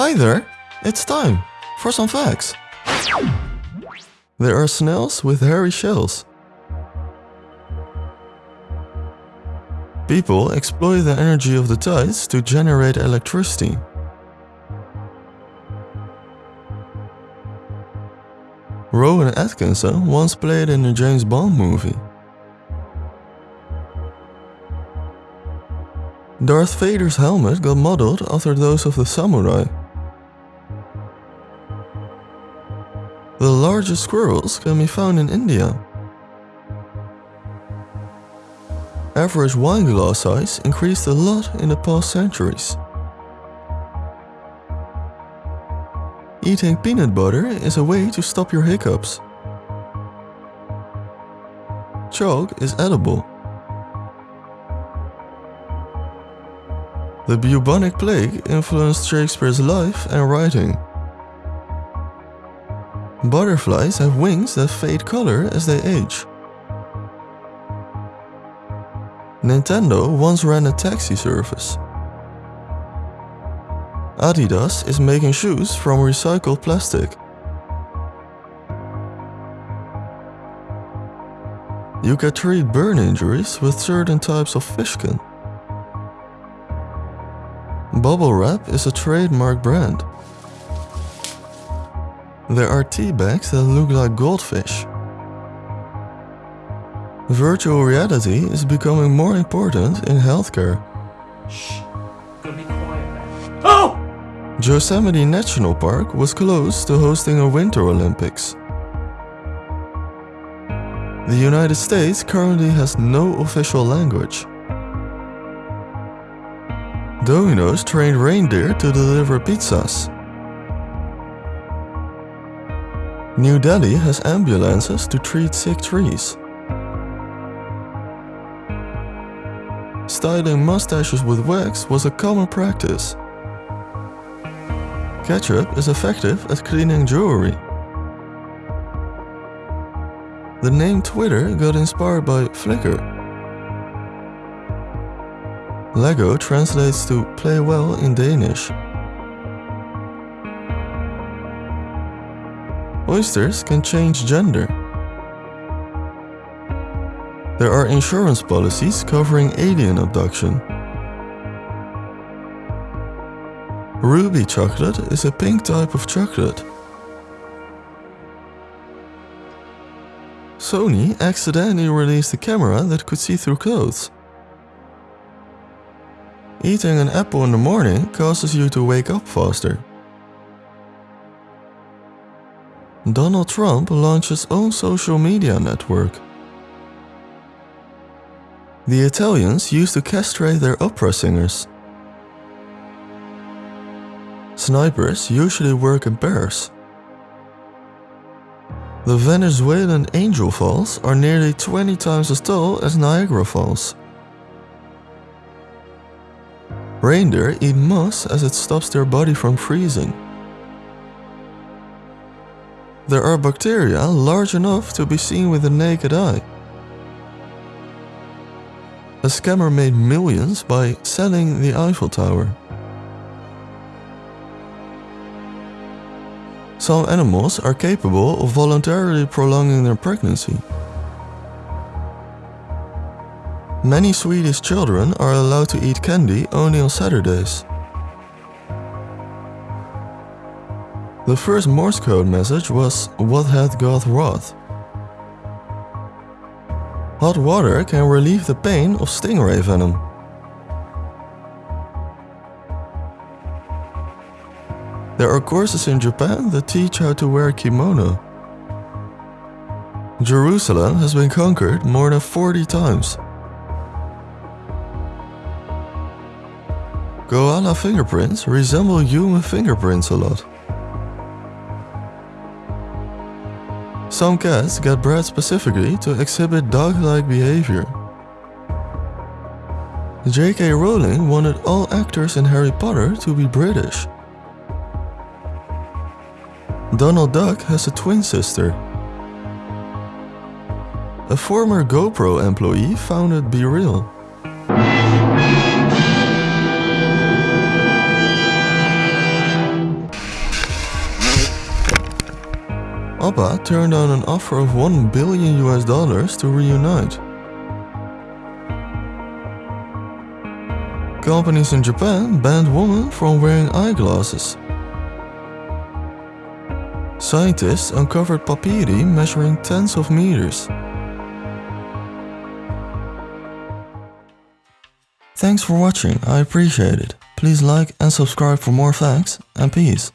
Hi there, it's time for some facts. There are snails with hairy shells. People exploit the energy of the tides to generate electricity. Rowan Atkinson once played in a James Bond movie. Darth Vader's helmet got modeled after those of the samurai. The largest squirrels can be found in India. Average wine glass size increased a lot in the past centuries. Eating peanut butter is a way to stop your hiccups. Chalk is edible. The bubonic plague influenced Shakespeare's life and writing. Butterflies have wings that fade color as they age. Nintendo once ran a taxi service. Adidas is making shoes from recycled plastic. You can treat burn injuries with certain types of fish skin. Bubble Wrap is a trademark brand. There are tea bags that look like goldfish. Virtual reality is becoming more important in healthcare. Shh. Gonna be quiet. Oh! Yosemite National Park was close to hosting a Winter Olympics. The United States currently has no official language. Domino's trained reindeer to deliver pizzas. New Delhi has ambulances to treat sick trees. Styling mustaches with wax was a common practice. Ketchup is effective at cleaning jewelry. The name Twitter got inspired by Flickr. Lego translates to play well in Danish. Oysters can change gender. There are insurance policies covering alien abduction. Ruby chocolate is a pink type of chocolate. Sony accidentally released a camera that could see through clothes. Eating an apple in the morning causes you to wake up faster. Donald Trump launched his own social media network. The Italians used to castrate their opera singers. Snipers usually work in pairs. The Venezuelan Angel Falls are nearly 20 times as tall as Niagara Falls. Reindeer eat moss as it stops their body from freezing. There are bacteria large enough to be seen with the naked eye. A scammer made millions by selling the Eiffel Tower. Some animals are capable of voluntarily prolonging their pregnancy. Many Swedish children are allowed to eat candy only on Saturdays. The first Morse code message was What hath God wrought? Hot water can relieve the pain of stingray venom. There are courses in Japan that teach how to wear kimono. Jerusalem has been conquered more than 40 times. Koala fingerprints resemble human fingerprints a lot. Some cats get bred specifically to exhibit dog-like behavior. J.K. Rowling wanted all actors in Harry Potter to be British. Donald Duck has a twin sister. A former GoPro employee founded BeReal. ABBA turned down an offer of 1 billion US dollars to reunite. Companies in Japan banned women from wearing eyeglasses. Scientists uncovered papyri measuring tens of meters. Thanks for watching, I appreciate it. Please like and subscribe for more facts, and peace.